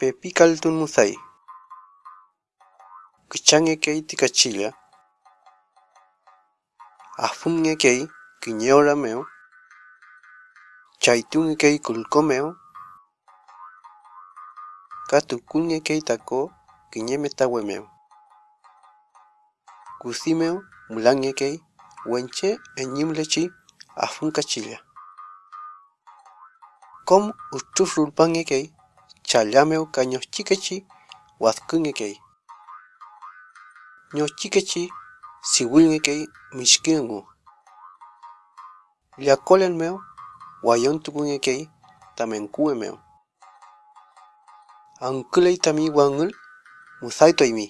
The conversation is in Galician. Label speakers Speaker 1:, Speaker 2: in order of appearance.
Speaker 1: Pe tun musai Kichange key tikachilla. Afumge kinyora meo Chaitunge key kulkomeo. Katukunge key tako quiñemetawemeo. Kusimeo mulange key wenche enyimlechi afunkachilla. Kom uchufrulpange key Chalameu ka ñochikechi huascunkekei. Ñochikechi sihuilnekei mixkiengu. Tlacolenmeu huayontukunkekei tamenkuemeu. Anquilei tami uanguil musaitu aimi.